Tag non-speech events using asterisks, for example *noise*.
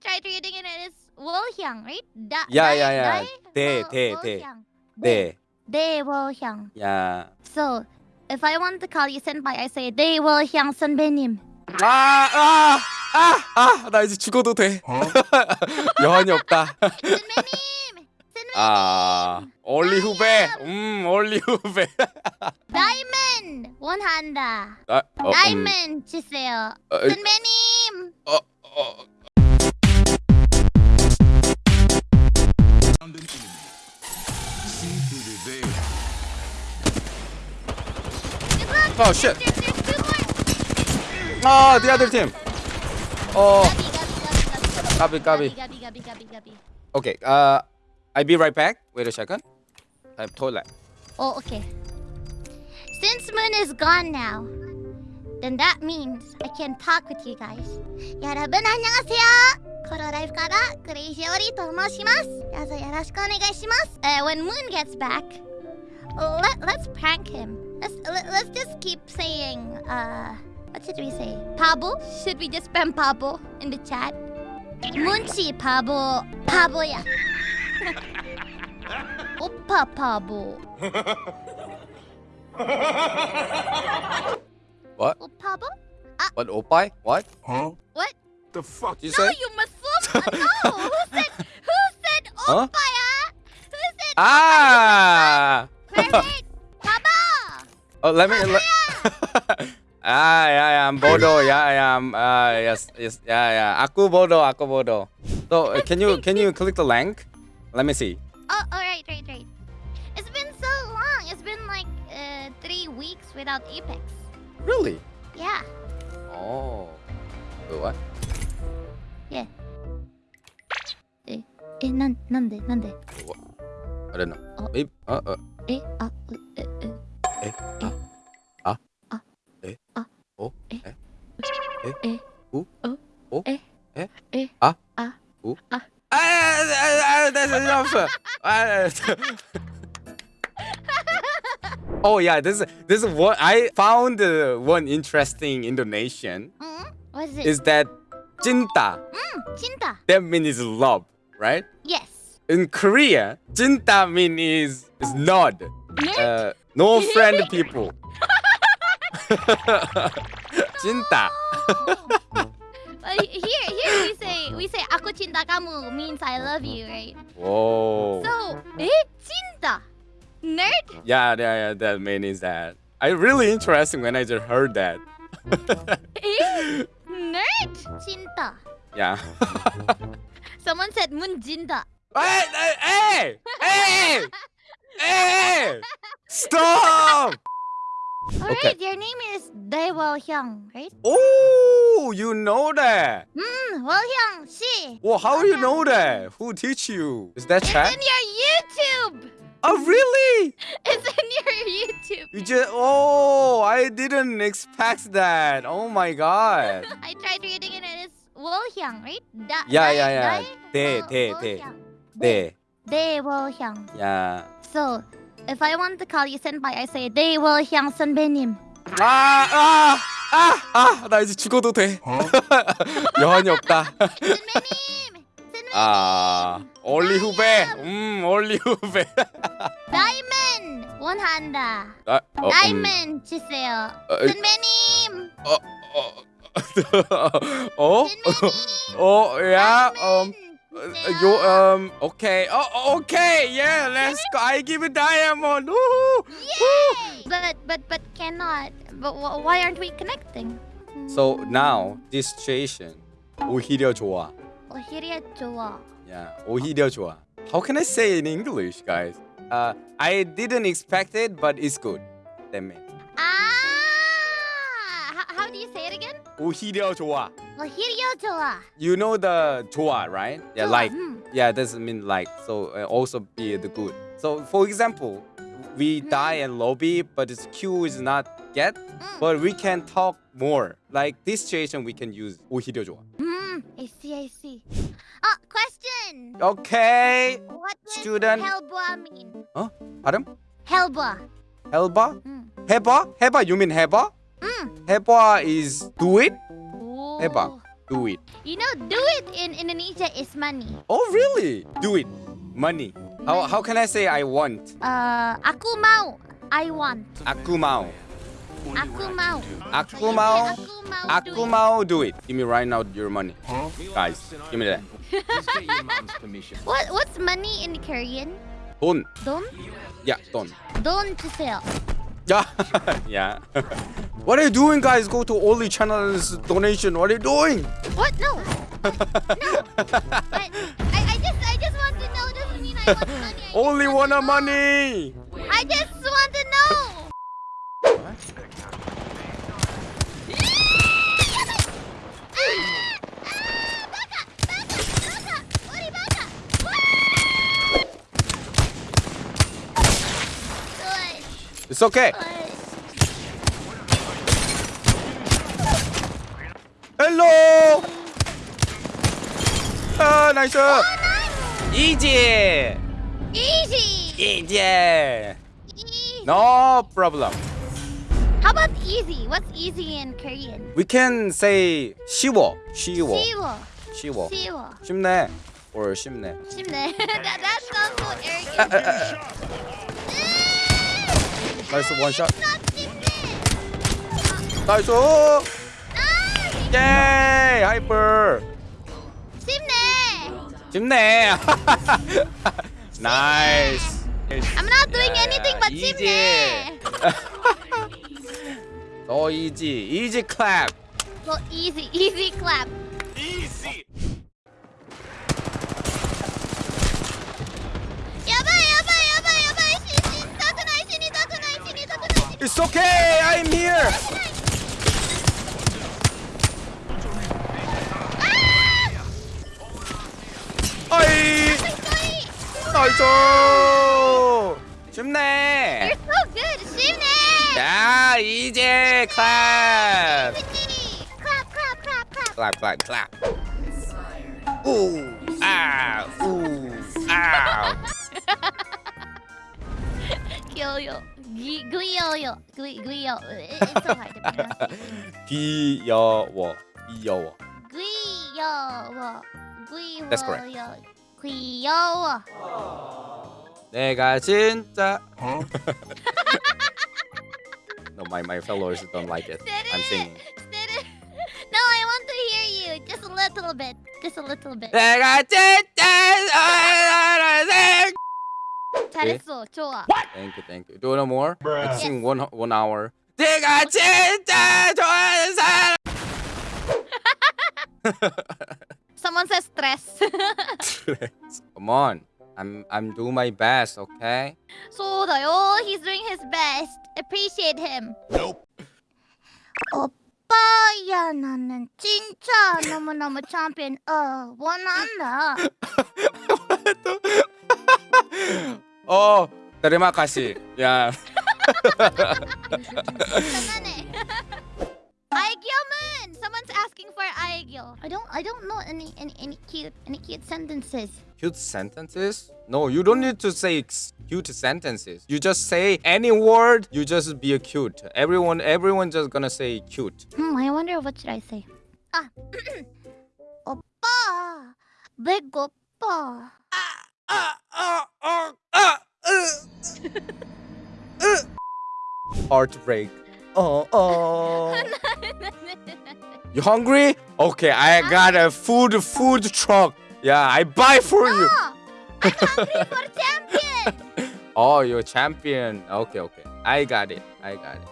tried reading it. It's Wolhyang, right? Da, Yeah, yeah, yeah. 대, 대, 대. 네. Dae Wolhyang. Yeah. So, if I want to call you senpai, I say Dae Wolhyang 선배님. 아, 아, 아, 아, 나 이제 죽어도 돼. 여한이 없다. 선배님! 선배님! 아, 올리 후배. 음, 올리 후배. 다이몬드 원한다. 아, 어, 음. 다이몬드 주세요. 어, 선배님! 어, 어. Found an enemy. See through the veil. Good luck! Oh, shit. There's, there's two more! 아, the other team. 어, Gabi, Gabi, Gabi, Gabi, Gabi, Gabi. Gabi, Gabi, Gabi, Gabi. okay. Uh, I'll be right back. Wait a second. I'm toilet. Oh, okay. Since Moon is gone now, then that means I can talk with you guys. 여러분 안녕하세요. コロライフからクレイジオリと申しますどうぞよろしくお願いします、uh, When Moon gets back let, Let's prank him Let's, let, us just keep saying uh, What should we say? Pablo? Should we just spam Pablo in the chat? Munchi Pablo Pablo ya *laughs* Oppa Pablo What? Oh, Pablo? Uh, what, Oppai? What? Huh? What? The fuck? You no, say? you must oh, who said, who said huh? opaya? Who said Ah! Oh, let me... *laughs* Ah, yeah, yeah, I'm bodo, Yeah, I am. Uh, yes, yes, yeah, yeah. Aku bodo. aku bodo. So, uh, can you *laughs* can you click the link? Let me see. Oh, all right, right, right. It's been so long. It's been like uh, three weeks without Apex. Really? Yeah. Oh. Wait, what? Yeah. え、なん、なんで、なんで。あれな。あ、え、あ、あ、え、あ、う、え、え、え、あ、あ、え、あ、お、え、え、え、う、お、え、え、え、あ、あ、う、あ。あ、あ、that's. Oh yeah, this this is what I found uh, one interesting Indonesian. Mm, what is it? Is that cinta? Mm, cinta. That means love right? Yes. In Korea, cinta mean is is nod. Uh, no friend *laughs* people. *laughs* cinta. But *laughs* here, here we say we say aku cinta kamu means I love you, right? Whoa. So, eh, cinta, nerd. Yeah, yeah, yeah. That means that. I really interesting when I just heard that. Eh, nerd, cinta. yeah. Someone said Munjinda. Hey! Hey! Hey! hey! Stop! Alright, okay. your name is Dae Wol Hyung, right? Oh, you know that. Hmm, Wol Hyung, si. Well, how do you know that? Who teach you? Is that chat? It's in your YouTube. Oh, really? *laughs* It's in your YouTube. You just, oh, I didn't expect that. Oh my god. *laughs* I tried reading Hyung, right? Da, Yeah, yeah, yeah. 대, 대, 대. 네. Daewol Hyung. Yeah. So, if I want to call you senpai, I say Hyung 선배님. 아, 아, 아, 아, 나 이제 죽어도 돼. Huh? 여한이 없다. 선배님. 선배님. 아, 올리 후배. 음, 올리 후배. 다이몬드 원한다. 아, 어, 음, 다이몬드 주세요. 어, 선배님. 어, 어, *laughs* 어, *laughs* 어, 야, 음, 다이몬드 요, 주세요. um, okay, oh, okay, yeah, let's go. I give it diamond. Woo, woo. But but but cannot. But wh- why aren't we connecting? So now this situation 오히려 좋아. 오히려 좋아. Yeah, 오히려 좋아. How can I say in English, guys? Uh, I didn't expect it, but it's good. That means 오히려 좋아. 오히려 좋아. You know the 좋아, right? Yeah, 좋아. like. 음. Yeah, doesn't mean like. So uh, also be the good. So for example, we die in lobby, but its Q is not get, 음. but we can talk more. Like this situation, we can use 오히려 좋아. 음. I see. I see. Oh, question. Okay. What does Student. 헬보아 mean? 발음? 헬보아. 해봐? 음. 해봐? 해봐? You mean 해 Mm. Is do it. Ooh. Do it. You know, do it in Indonesia is money. Oh, really? Do it. Money. money. How, how can I say I want? Uh, aku mau. I want. Aku mau. Aku mau. Aku mau. Eh, aku mau do it. Give me right now your money. Huh? Guys, give me that. *laughs* what what's money in Korean? Don. Don? Yeah, don. Don to sell. Yeah. yeah. *laughs* what are you doing, guys? Go to Ollie Channel's donation. What are you doing? What? No. *laughs* no. But I, I just I just want to know. Doesn't mean I want money. I Only want to a money. I just want to know. It's okay. Hello. Ah, nice. Easy. Easy. Easy. Easy. No problem. How about easy? What's easy in Korean? We can say 쉬워. 쉬워. 쉬워. 쉬워. 쉬워. 쉽네. Or 쉽네. 쉽네. *laughs* that, that sounds so arrogant. Nice one shot. Not 쉽네. Nice. 아, Yay! Hyper. 쉽네. 쉽네. nice. I'm not doing Yeah, anything but easy. 쉽네. So easy. Easy clap. So easy, easy clap. Easy. It's okay. I'm here. 어이. 따끈하이. 나이스. 쉽네. You're so good. 쉽네. 야, 이제 clap. 쉽니. Clap, clap, clap, clap. clap, clap, clap. Ooh, ah, ooh, ah. 귀여워요. 귀, 귀여워요. 귀, 귀여. It's so hard to pronounce. 귀여워, 귀여워. 귀여워. 귀여워. That's correct. 귀여워. 내가 진짜. no, my my followers don't like it. I'm singing. Sit it. No, I want to hear you. Just a little bit. Just a little bit. 내가 진짜 사랑하는 잘했어. 좋아. Thank you, thank you. Do no more. Let's sing one one hour. 내가 진짜 좋아하는 사람. *laughs* Someone says stress. *laughs* Come on. I'm I'm doing my best, okay? 쏟아요. He's doing his best. Appreciate him. Nope. 오빠야 나는 진짜 너무너무 챔피언 어 원한다. *laughs* Oh, terima kasih. Ya. Aegyo Someone's asking for Aegyo. I don't I don't know any, any any cute any cute sentences. Cute sentences? No, you don't need to say cute sentences. You just say any word, you just be cute. Everyone everyone just gonna say cute. Hmm, I wonder what should I say? Ah. *clears throat* 오빠, 배고파. *laughs* Heartbreak. Oh, *laughs* oh. You hungry? Okay, I got a food food truck. Yeah, I buy for you. Oh, I'm hungry for champion. *laughs* Oh, you're champion. Okay, okay. I got it. I got it.